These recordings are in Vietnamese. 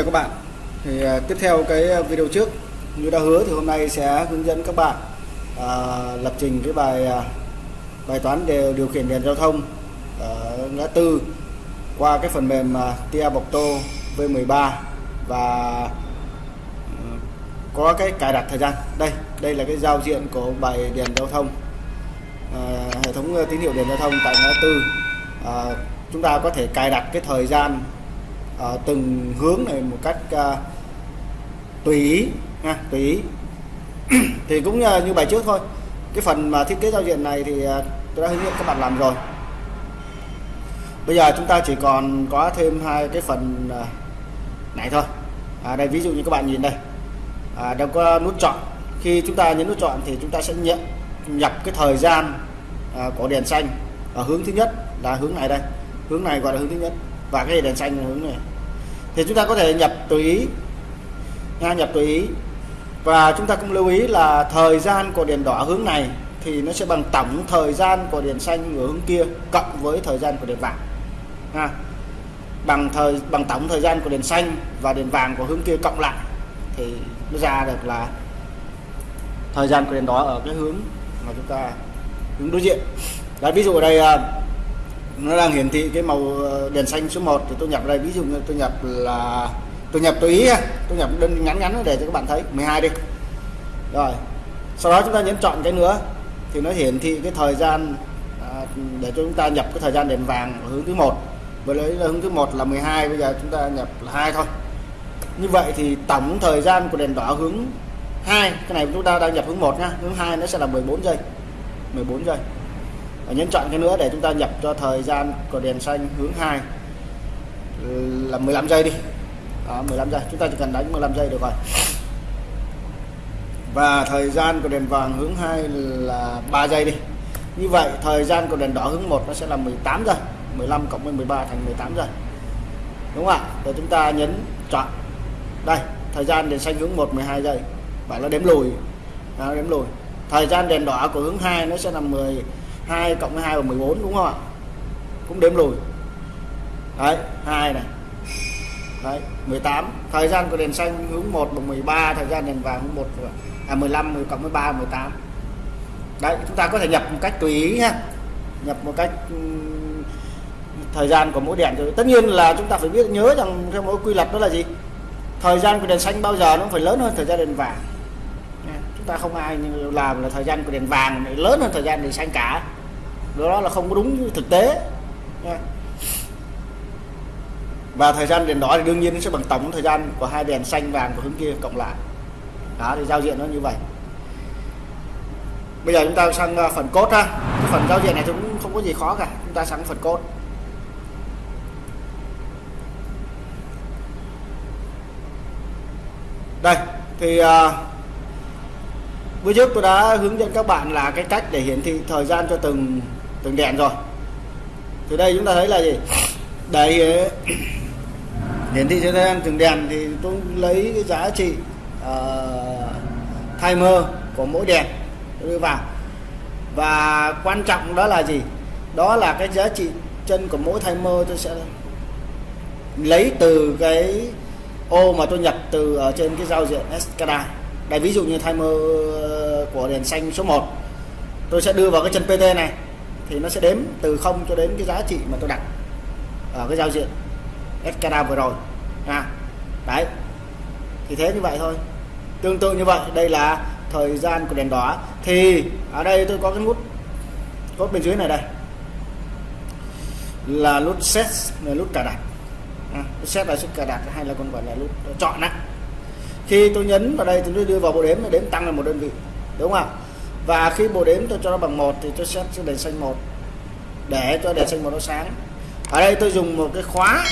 chào các bạn. Thì à, tiếp theo cái à, video trước như đã hứa thì hôm nay sẽ hướng dẫn các bạn à, lập trình cái bài à, bài toán đều điều khiển đèn giao thông ở ngã tư qua cái phần mềm Tia Tia Tô V13 và ừ, có cái cài đặt thời gian. Đây đây là cái giao diện của bài đèn giao thông à, hệ thống tín hiệu đèn giao thông tại ngã tư. À, chúng ta có thể cài đặt cái thời gian ở từng hướng này một cách uh, tùy ý ha, tùy ý. Thì cũng như, như bài trước thôi. Cái phần mà thiết kế giao diện này thì uh, tôi đã hướng dẫn các bạn làm rồi. Bây giờ chúng ta chỉ còn có thêm hai cái phần uh, này thôi. À, đây ví dụ như các bạn nhìn đây. À, đâu có nút chọn. Khi chúng ta nhấn nút chọn thì chúng ta sẽ nhận nhập cái thời gian à, của đèn xanh. Ở hướng thứ nhất là hướng này đây. Hướng này gọi là hướng thứ nhất. Và cái đèn xanh là hướng này thì chúng ta có thể nhập tùy ý. Nha, nhập tùy ý. Và chúng ta cũng lưu ý là thời gian của đèn đỏ hướng này thì nó sẽ bằng tổng thời gian của đèn xanh ở hướng kia cộng với thời gian của đèn vàng. Ha bằng thời, bằng tổng thời gian của đèn xanh và đèn vàng của hướng kia cộng lại thì nó ra được là thời gian của đèn đỏ ở cái hướng mà chúng ta hướng đối diện. Đấy, ví dụ ở đây à, nó đang hiển thị cái màu ờ, đèn xanh số 1 thì tôi nhập đây ví dụ như tôi nhập là tôi nhập tùy ý tôi nhập đơn ngắn ngắn để cho các bạn thấy 12 đi. Rồi sau đó chúng ta nhấn chọn cái nữa thì nó hiển thị cái thời gian à, để cho chúng ta nhập cái thời gian đèn vàng ở hướng thứ một. Với lấy là hướng thứ một là 12 bây giờ chúng ta nhập là hai thôi. Như vậy thì tổng thời gian của đèn đỏ hướng hai cái này chúng ta đang nhập hướng một nhá hướng hai nó sẽ là 14 giây 14 giây và nhấn chọn cái nữa để chúng ta nhập cho thời gian của đèn xanh hướng 2 là 15 giây đi. Đó, 15 giây. Chúng ta chỉ cần đánh 15 giây được rồi. Và thời gian của đèn vàng hướng 2 là 3 giây đi. Như vậy thời gian của đèn đỏ hướng 1 nó sẽ là 18 giây. 15 cộng với 13 thành 18 giây. Đúng không ạ? Rồi chúng ta nhấn chọn. Đây thời gian đèn xanh hướng 1 12 giây. Và nó đếm lùi. Nó đếm lùi. Thời gian đèn đỏ của hướng 2 nó sẽ là 10 2 cộng 2 bằng 14 đúng không ạ? Cũng đếm lùi. Đấy 2 này. Đấy 18 thời gian của đèn xanh hướng 1 bằng 13 thời gian đèn vàng hướng 1 à 15 10 cộng 13 18 đấy, chúng ta có thể nhập một cách tùy ý ha nhập một cách thời gian của mỗi đèn. Rồi tất nhiên là chúng ta phải biết, nhớ rằng theo mỗi quy luật đó là gì? Thời gian của đèn xanh bao giờ nó phải lớn hơn thời gian đèn vàng? Chúng ta không ai làm là thời gian của đèn vàng lớn hơn thời gian đèn xanh cả đó là không có đúng thực tế. Và thời gian đèn đỏ thì đương nhiên nó sẽ bằng tổng thời gian của hai đèn xanh vàng của hướng kia cộng lại. Đó thì giao diện nó như vậy. Bây giờ chúng ta sang à, phần cốt ha. Cái phần giao diện này cũng không có gì khó cả. Chúng ta sang phần cốt đây thì uh, bữa trước tôi đã hướng dẫn các bạn là cái cách để hiển thị thời gian cho từng từng đèn rồi. Từ đây chúng ta thấy là gì? Để ờ, hiển thị cho em gian từng đèn thì tôi lấy cái giá trị ờ, uh, timer của mỗi đèn đưa vào. Và quan trọng đó là gì? Đó là cái giá trị chân của mỗi timer tôi sẽ lấy từ cái ô mà tôi nhập từ ở trên cái giao diện SCADA đây ví dụ như timer ờ, của đèn xanh số 1 tôi sẽ đưa vào cái chân PT này thì nó sẽ đếm từ 0 cho đến cái giá trị mà tôi đặt ở cái giao diện SCADA vừa rồi à, đấy. Thì thế như vậy thôi. Tương tự như vậy đây là thời gian của đèn đỏ. Thì ở đây tôi có cái nút cốt bên dưới này đây. Là nút set là nút cài đặt. À, set là nút cài đặt hay là còn gọi là nút chọn á. Khi tôi nhấn vào đây tôi đưa vào bộ đếm đếm tăng là một đơn vị đúng không ạ? Và khi bộ đếm tôi cho nó bằng một thì tôi set cho đèn xanh một. Để cho đèn xanh một nó sáng. Ở đây tôi dùng một cái khóa.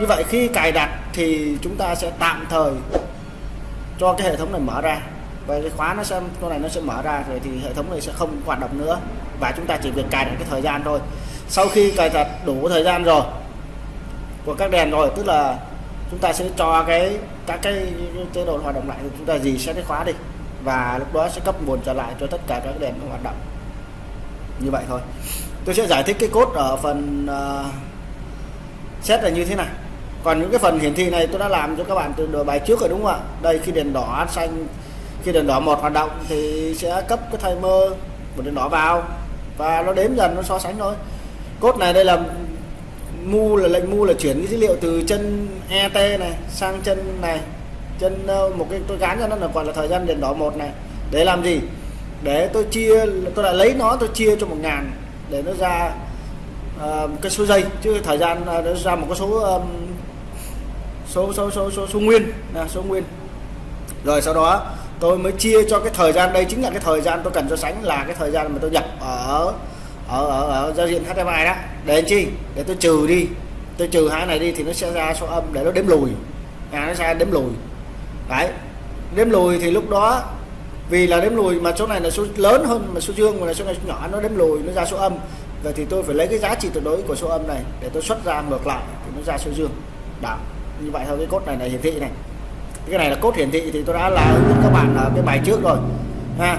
Như vậy khi cài đặt thì chúng ta sẽ tạm thời cho cái hệ thống này mở ra. Và cái khóa nó sẽ, con này nó sẽ mở ra rồi thì hệ thống này sẽ không hoạt động nữa. Và chúng ta chỉ việc cài đặt cái thời gian thôi. Sau khi cài đặt đủ thời gian rồi, của các đèn rồi, tức là chúng ta sẽ cho cái, các cái chế độ hoạt động lại. Chúng ta gì sẽ cái khóa đi và lúc đó sẽ cấp nguồn trở lại cho tất cả các đèn hoạt động. Như vậy thôi. Tôi sẽ giải thích cái cốt ở phần uh, set là như thế này. Còn những cái phần hiển thị này tôi đã làm cho các bạn từ bài trước rồi đúng không ạ? Đây khi đèn đỏ xanh khi đèn đỏ một hoạt động thì sẽ cấp cái timer của đèn đỏ vào. Và nó đếm dần nó so sánh thôi. Cốt này đây là mu là lệnh mu là chuyển cái dữ liệu từ chân ET này sang chân này trên ờ, một cái tôi gán cho nó là gọi là thời gian đèn đỏ một này. Để làm gì? Để tôi chia tôi lại lấy nó tôi chia cho một ngàn để nó ra uh, cái số giây. Chứ thời gian uh, nó ra một cái số um, số, số số số số nguyên là số nguyên. Rồi sau đó tôi mới chia cho cái thời gian đây chính là cái thời gian tôi cần so sánh là cái thời gian mà tôi nhập ở ở ở, ở giao diện HTML đó. Để làm chi? Để tôi trừ đi. Tôi trừ hai này đi thì nó sẽ ra số âm để nó đếm lùi. À, nó sẽ đếm lùi đấy. Đếm lùi thì lúc đó, vì là đếm lùi mà số này là số lớn hơn mà số dương, mà là số này số nhỏ, nó đếm lùi, nó ra số âm. Vậy thì tôi phải lấy cái giá trị tuyệt đối của số âm này để tôi xuất ra ngược lại thì nó ra số dương. Đó, như vậy thôi, cái cốt này là hiển thị này. Cái này là cốt hiển thị thì tôi đã là hướng dẫn các bạn ở cái bài trước rồi. Ha.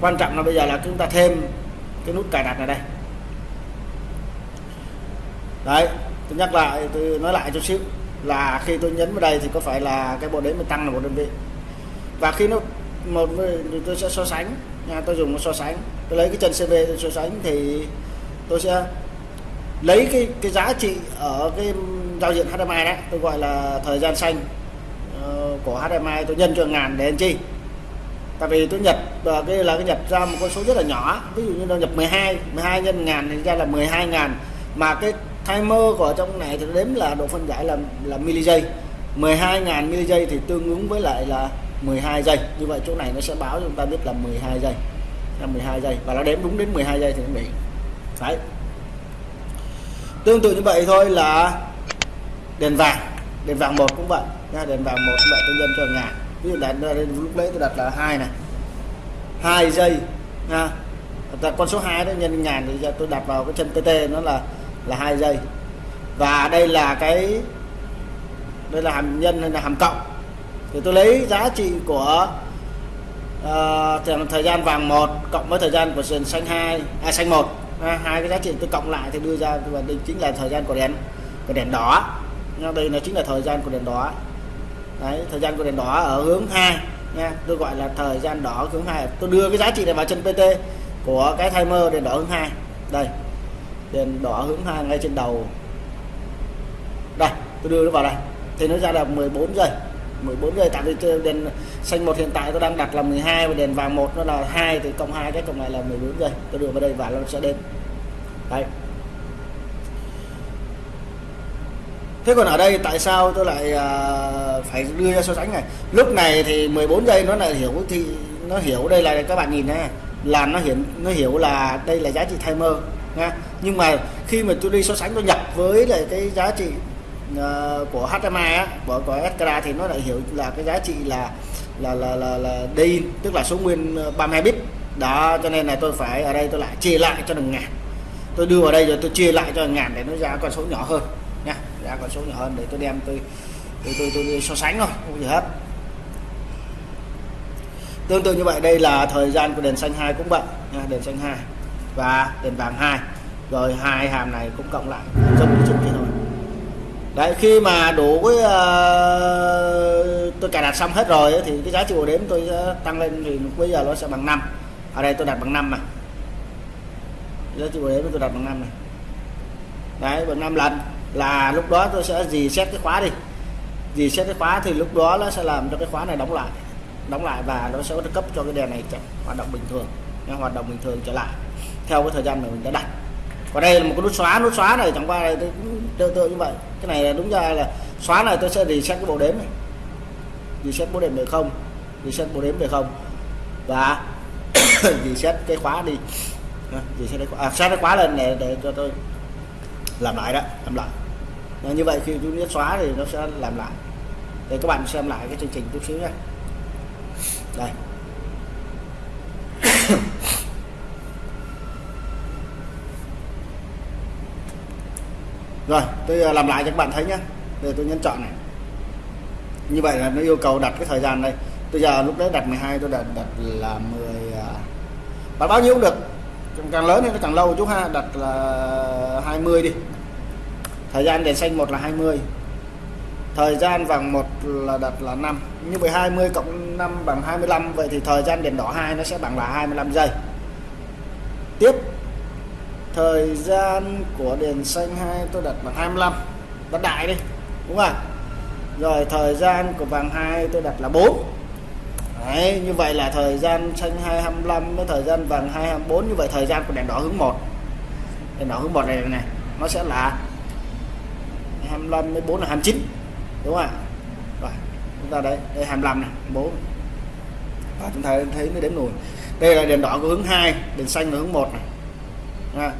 Quan trọng là bây giờ là chúng ta thêm cái nút cài đặt này đây. Đấy, tôi nhắc lại, tôi nói lại chút xíu là khi tôi nhấn vào đây thì có phải là cái bộ đếm mình tăng là một đơn vị. Và khi nó một tôi sẽ so sánh. Nha tôi dùng nó so sánh. Tôi lấy cái chân CV tôi so sánh thì tôi sẽ lấy cái cái giá trị ở cái giao diện HDMI đó tôi gọi là thời gian xanh uh, của HDMI tôi nhân cho ngàn để làm chi? Tại vì tôi nhập uh, cái là cái nhập ra một con số rất là nhỏ. Ví dụ như nó nhập 12 12 nhân ngàn thì ra là 12 ngàn. Mà cái timer của trong này thì đếm là độ phân giải là là mili giây 12 ngàn mili giây thì tương ứng với lại là 12 giây. Như vậy chỗ này nó sẽ báo cho chúng ta biết là 12 giây. Là 12 giây. Và nó đếm đúng đến 12 giây thì nó bị. Đấy. Tương tự như vậy thôi là đèn vàng. Đèn vàng một cũng vậy nha. Đèn vàng một cũng vậy. Tôi nhân cho ngàn ví dụ đèn lúc đấy tôi đặt là hai này. hai giây nha. Đặt con số 2 đó, nhân ngàn thì tôi đặt vào cái chân TT nó là là hai giây. Và đây là cái đây là hàm nhân hay là hàm cộng. Thì tôi lấy giá trị của uh, thời gian vàng một cộng với thời gian của sườn xanh hai à, xanh một. À, hai cái giá trị tôi cộng lại thì đưa ra và đây chính là thời gian của đèn của đèn đỏ. Đây là chính là thời gian của đèn đỏ. Đấy thời gian của đèn đỏ ở hướng hai nha tôi gọi là thời gian đỏ hướng hai. Tôi đưa cái giá trị này vào chân PT của cái timer đèn đỏ hướng hai. Đây đèn đỏ hướng hai ngay trên đầu. Đây, tôi đưa nó vào đây. Thì nó ra là 14 giây. 14 giây, tại vì đèn xanh một hiện tại tôi đang đặt là 12 và đèn vàng một nó là hai, thì cộng hai cái cộng này là 14 giây. Tôi đưa vào đây và nó sẽ đến đây thế còn ở đây tại sao tôi lại à, phải đưa ra so sánh này? Lúc này thì 14 giây nó lại hiểu thì nó hiểu đây là các bạn nhìn này là nó hiển nó hiểu là đây là giá trị timer ha. Nhưng mà khi mà tôi đi so sánh tôi nhập với lại cái giá trị uh, của HMI á, của của Escra thì nó lại hiểu là cái giá trị là là là là, là đi tức là số nguyên à, 32 bit. Đó cho nên là tôi phải ở đây tôi lại chia lại cho đừng ngàn. Tôi đưa vào đây rồi tôi chia lại cho ngàn để nó ra con số nhỏ hơn nha. Ra con số nhỏ hơn để tôi đem tôi tôi tôi, tôi, tôi so sánh thôi không gì hết. Tương tự như vậy đây là thời gian của đèn xanh hai cũng vậy nha đèn xanh hai và đèn vàng hai rồi hai hàm này cũng cộng lại giống như trước kia thôi. Đấy khi mà đủ cái uh, tôi cài đặt xong hết rồi thì cái giá trị bộ đếm tôi sẽ tăng lên thì bây giờ nó sẽ bằng 5 ở đây tôi đặt bằng 5 mà. Giá trị bộ đếm tôi đặt bằng 5 này. Đấy bằng 5 lần. Là lúc đó tôi sẽ gì xét cái khóa đi. Gì xét cái khóa thì lúc đó nó sẽ làm cho cái khóa này đóng lại. Đóng lại và nó sẽ cấp cho cái đèn này hoạt động bình thường hoạt động bình thường trở lại theo cái thời gian mà mình đã đặt còn đây là một cái nút xóa nút xóa này chẳng qua này tôi cũng tương tự như vậy. Cái này là đúng ra là xóa này tôi sẽ reset cái bộ đếm này. Reset bộ đếm về không reset bộ đếm về không. Và reset cái khóa đi. Reset cái khóa, à, set cái khóa lên để, để cho tôi làm lại đó làm lại. Và như vậy khi chúng nhấn xóa thì nó sẽ làm lại. Để các bạn xem lại cái chương trình chút xíu nhé đây. Rồi, tôi ờ, làm lại cho các bạn thấy nhé để tôi nhấn chọn này. Như vậy là nó yêu cầu đặt cái thời gian đây. Bây giờ lúc đấy đặt 12 tôi đặt đặt là 10 bạn à, bao nhiêu cũng được. Càng lớn thì nó càng lâu chú ha. Đặt là 20 đi. Thời gian đèn xanh một là 20 thời gian vàng một là đặt là 5 như vậy 20 cộng 5 bằng 25 vậy thì thời gian đèn đỏ 2 nó sẽ bằng là 25 giây. Tiếp thời gian của đèn xanh 2 tôi đặt bằng 25 đặt đại đi đúng không rồi thời gian của vàng 2 tôi đặt là 4 Đấy, như vậy là thời gian xanh 225 với thời gian vàng 224 như vậy thời gian của đèn đỏ hướng 1 đèn đỏ hướng 1 này này nó sẽ là 25 với 4 là 29 đúng không ạ? Rồi chúng ta đây đây 25 này 4 và chúng ta thấy nó đếm lùi đây là đèn đỏ của hướng 2 đèn xanh là hướng 1 này ha.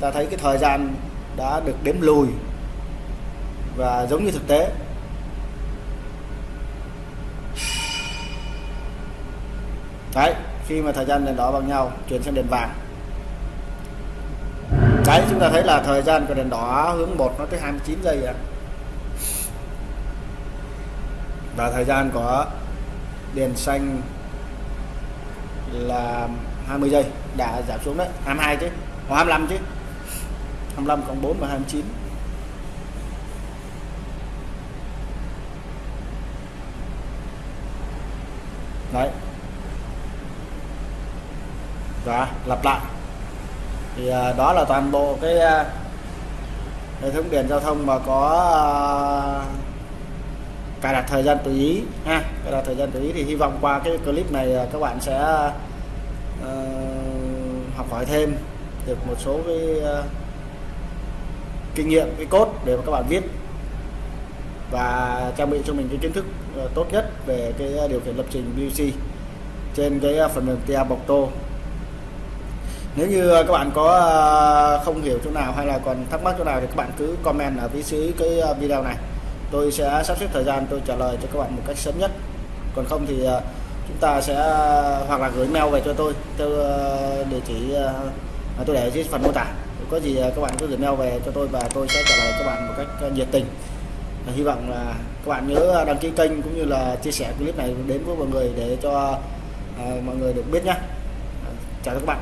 ta thấy cái thời gian đã được đếm lùi và giống như thực tế. Đấy, khi mà thời gian đèn đỏ bằng nhau, chuyển sang đèn vàng. Đấy, chúng ta thấy là thời gian của đèn đỏ hướng 1 nó tới 29 giây ạ. Và thời gian của đèn xanh là 20 giây. Đã giảm xuống đấy 22 chứ hoặc 25 chứ. 25 còn 4 và 29 đấy. Và lặp lại. Thì à, đó là toàn bộ cái à, hệ thống đèn giao thông mà có à, cài đặt thời gian tùy ý ha. Cài đặt thời gian tùy ý thì hy vọng qua cái clip này à, các bạn sẽ uh, học hỏi thêm được một số cái uh, kinh nghiệm cái cốt để mà các bạn viết và trang bị cho mình cái kiến thức uh, tốt nhất về cái điều khiển lập trình BC trên cái phần mềm TA bọc tô. Nếu như các bạn có không hiểu chỗ nào hay là còn thắc mắc chỗ nào thì các bạn cứ comment ở phía dưới cái video này. Tôi sẽ sắp xếp thời gian tôi trả lời cho các bạn một cách sớm nhất. Còn không thì chúng ta sẽ, hoặc là gửi mail về cho tôi. Theo ờ, địa chỉ ờ, tôi để dưới phần mô tả. Có gì ờ, các bạn cứ gửi mail về cho tôi và tôi sẽ trả lời các bạn một cách nhiệt tình. Hy vọng là các bạn nhớ đăng ký kênh cũng như là chia sẻ clip này đến với mọi người để cho mọi người được biết nhé. Chào các bạn.